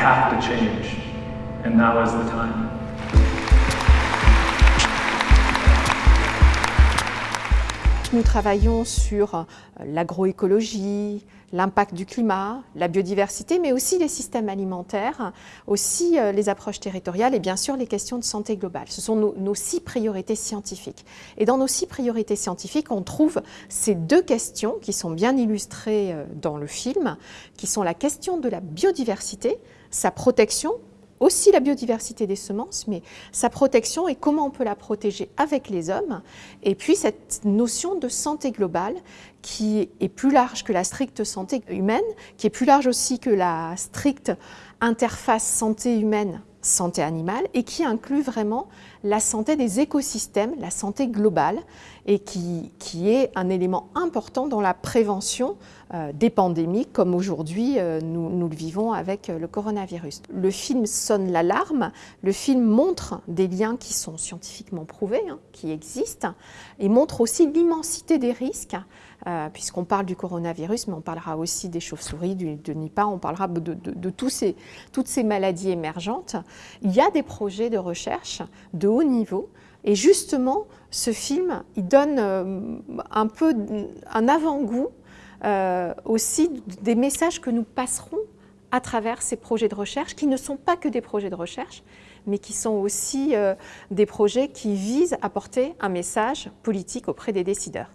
have to change. And now is the time. Nous travaillons sur euh, l'agroécologie, l'impact du climat, la biodiversité, mais aussi les systèmes alimentaires, aussi euh, les approches territoriales et bien sûr les questions de santé globale. Ce sont nos, nos, six priorités scientifiques. Et dans nos six priorités scientifiques, on trouve ces deux questions qui sont bien illustrées euh, dans le film, qui sont la question de la biodiversité, sa protection aussi la biodiversité des semences, mais sa protection et comment on peut la protéger avec les hommes. Et puis cette notion de santé globale qui est plus large que la stricte santé humaine, qui est plus large aussi que la stricte interface santé humaine santé animale et qui inclut vraiment la santé des écosystèmes, la santé globale et qui, qui est un élément important dans la prévention euh, des pandémies comme aujourd'hui euh, nous, nous, le vivons avec euh, le coronavirus. Le film sonne l'alarme, le film montre des liens qui sont scientifiquement prouvés, hein, qui existent et montre aussi l'immensité des risques puisqu'on parle du coronavirus, mais on parlera aussi des chauves-souris, de Nipah, on parlera de, toutes ces maladies émergentes. Il y a des projets de recherche de haut niveau, et justement, ce film, il donne euh, un peu un avant-goût euh, aussi des messages que nous passerons à travers ces projets de recherche, qui ne sont pas que des projets de recherche, mais qui sont aussi euh, des projets qui visent à porter un message politique auprès des décideurs.